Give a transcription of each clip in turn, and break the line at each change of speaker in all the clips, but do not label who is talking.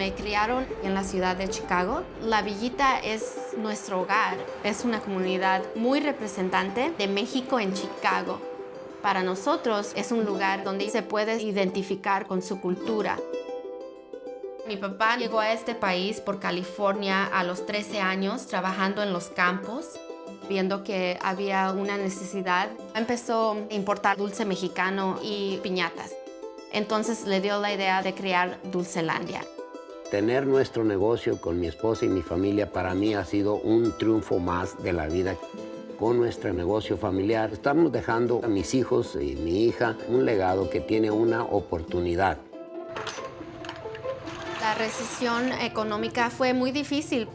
Me criaron en la ciudad de Chicago. La Villita es nuestro hogar. Es una comunidad muy representante de México en Chicago. Para nosotros es un lugar donde se puede identificar con su cultura. Mi papá llegó a este país por California a los 13 años trabajando en los campos viendo que había una necesidad, empezó a importar dulce mexicano y piñatas. Entonces le dio la idea de crear Dulcelandia.
Tener nuestro negocio con mi esposa y mi familia para mí ha sido un triunfo más de la vida. Con nuestro negocio familiar estamos dejando a mis hijos y mi hija un legado que tiene una oportunidad.
La recesión económica fue muy difícil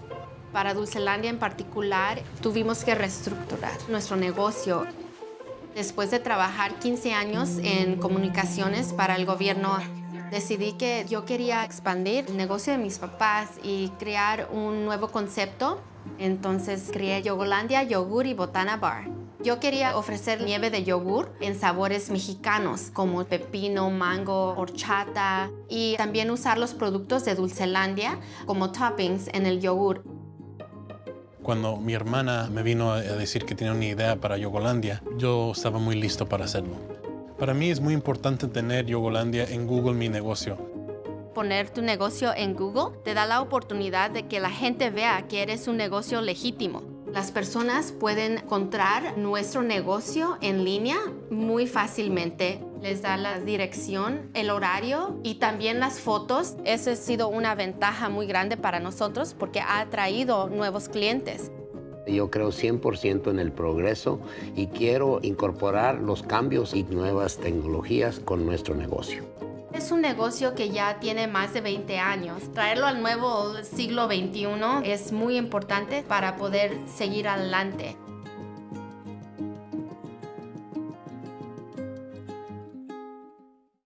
para Dulcelandia en particular, tuvimos que reestructurar nuestro negocio. Después de trabajar 15 años en comunicaciones para el gobierno, decidí que yo quería expandir el negocio de mis papás y crear un nuevo concepto. Entonces creé Yogolandia Yogur y Botana Bar. Yo quería ofrecer nieve de yogur en sabores mexicanos como pepino, mango, horchata y también usar los productos de Dulcelandia como toppings en el yogur.
Cuando mi hermana me vino a decir que tenía una idea para Yogolandia, yo estaba muy listo para hacerlo. Para mí es muy importante tener Yogolandia en Google Mi Negocio.
Poner tu negocio en Google te da la oportunidad de que la gente vea que eres un negocio legítimo. Las personas pueden encontrar nuestro negocio en línea muy fácilmente les da la dirección, el horario y también las fotos. Esa ha sido una ventaja muy grande para nosotros porque ha atraído nuevos clientes.
Yo creo 100% en el progreso y quiero incorporar los cambios y nuevas tecnologías con nuestro negocio.
Es un negocio que ya tiene más de 20 años. Traerlo al nuevo siglo XXI es muy importante para poder seguir adelante.